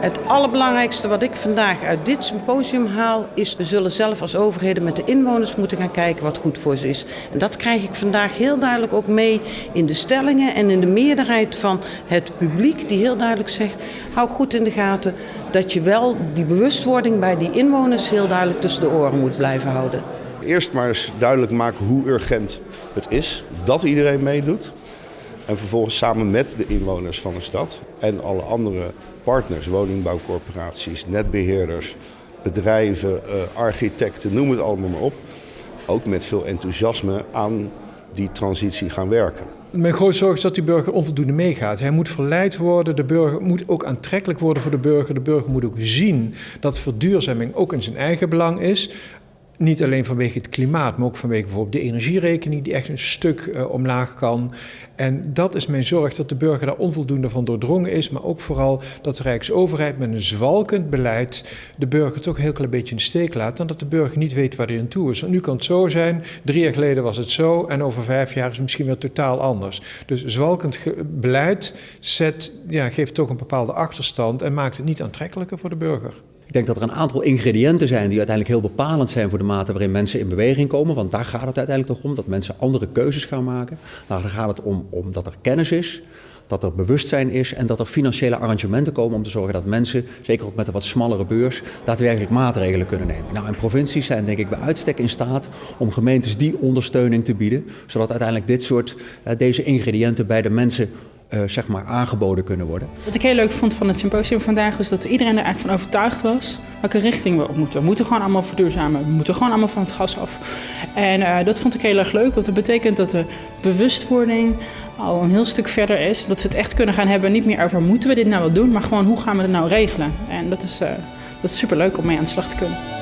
Het allerbelangrijkste wat ik vandaag uit dit symposium haal is... we zullen zelf als overheden met de inwoners moeten gaan kijken wat goed voor ze is. En dat krijg ik vandaag heel duidelijk ook mee in de stellingen... en in de meerderheid van het publiek die heel duidelijk zegt... hou goed in de gaten dat je wel die bewustwording bij die inwoners... heel duidelijk tussen de oren moet blijven houden. Eerst maar eens duidelijk maken hoe urgent het is dat iedereen meedoet. En vervolgens samen met de inwoners van de stad en alle andere partners, woningbouwcorporaties, netbeheerders, bedrijven, eh, architecten, noem het allemaal maar op. Ook met veel enthousiasme aan die transitie gaan werken. Mijn grootste zorg is dat die burger onvoldoende meegaat. Hij moet verleid worden, de burger moet ook aantrekkelijk worden voor de burger. De burger moet ook zien dat verduurzaming ook in zijn eigen belang is. Niet alleen vanwege het klimaat, maar ook vanwege bijvoorbeeld de energierekening die echt een stuk uh, omlaag kan. En dat is mijn zorg dat de burger daar onvoldoende van doordrongen is, maar ook vooral dat de Rijksoverheid met een zwalkend beleid de burger toch een heel klein beetje in de steek laat, dan dat de burger niet weet waar hij aan toe is. Nu kan het zo zijn, drie jaar geleden was het zo en over vijf jaar is het misschien weer totaal anders. Dus zwalkend beleid zet, ja, geeft toch een bepaalde achterstand en maakt het niet aantrekkelijker voor de burger. Ik denk dat er een aantal ingrediënten zijn die uiteindelijk heel bepalend zijn voor de mate waarin mensen in beweging komen. Want daar gaat het uiteindelijk toch om, dat mensen andere keuzes gaan maken. Nou, daar gaat het om, om dat er kennis is, dat er bewustzijn is en dat er financiële arrangementen komen om te zorgen dat mensen, zeker ook met een wat smallere beurs, daadwerkelijk maatregelen kunnen nemen. Nou, en provincies zijn denk ik bij uitstek in staat om gemeentes die ondersteuning te bieden, zodat uiteindelijk dit soort, eh, deze ingrediënten bij de mensen uh, zeg maar aangeboden kunnen worden. Wat ik heel leuk vond van het symposium vandaag was dat iedereen er eigenlijk van overtuigd was welke richting we op moeten. We moeten gewoon allemaal verduurzamen, we moeten gewoon allemaal van het gas af. En uh, dat vond ik heel erg leuk, want dat betekent dat de bewustwording al een heel stuk verder is. Dat we het echt kunnen gaan hebben, niet meer over moeten we dit nou wel doen, maar gewoon hoe gaan we het nou regelen. En dat is, uh, dat is super leuk om mee aan de slag te kunnen.